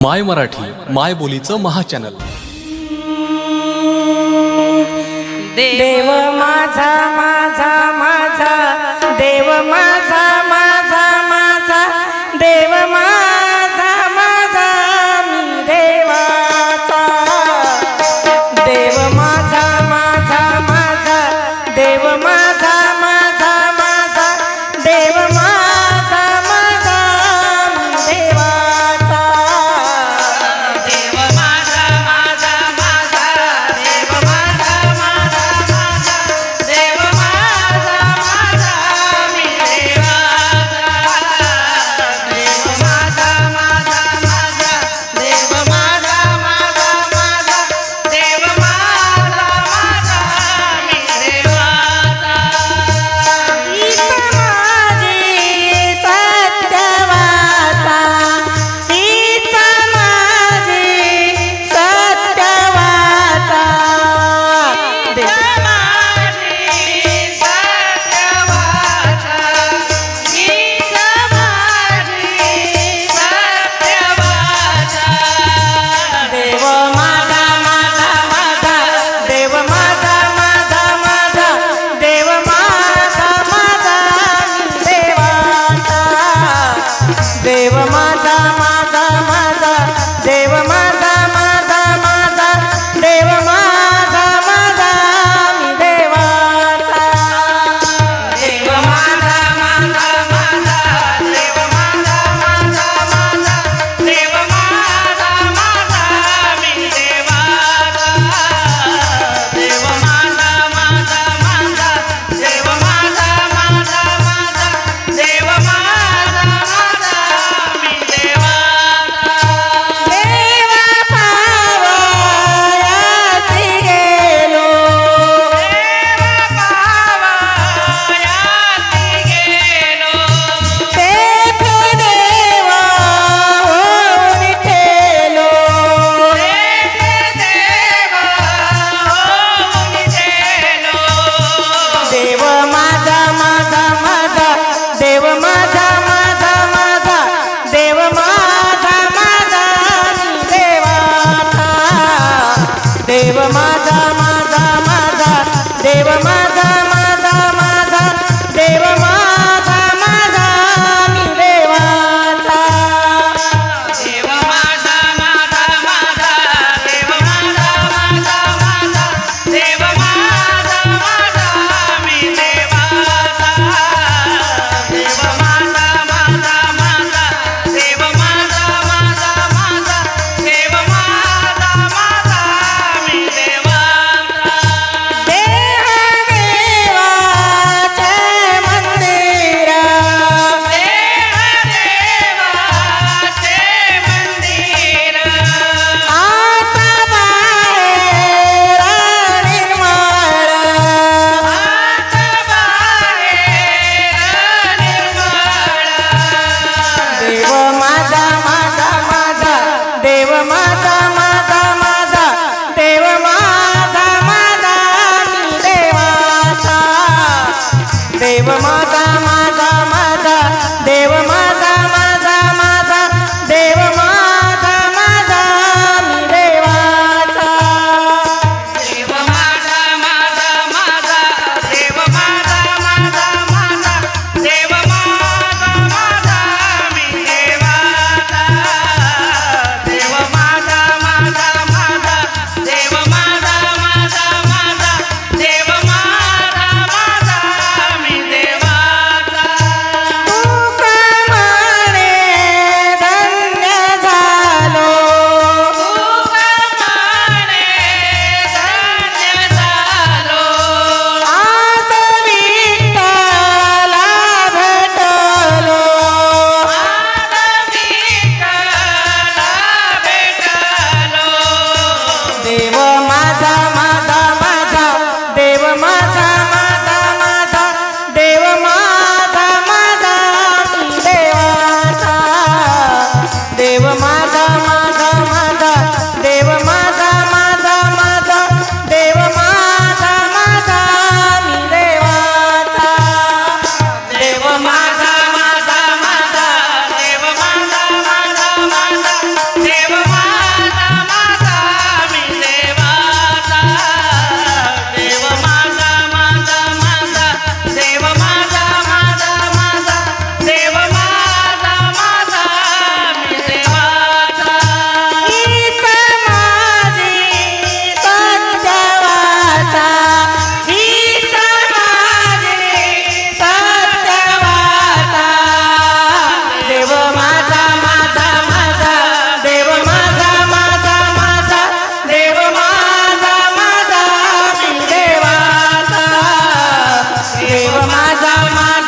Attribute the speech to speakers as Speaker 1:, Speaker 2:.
Speaker 1: माय मराठी माय बोलीचं महाचॅनल.
Speaker 2: देव माझा माझा माझा देव माझा माझा देव माझा माझा माझा. देव देव माझा मा देव माता माझा देव माझा माझा माझा देव माझा माझा माझा देव माझा माझा मी देवाचा. देव माझा माझा मा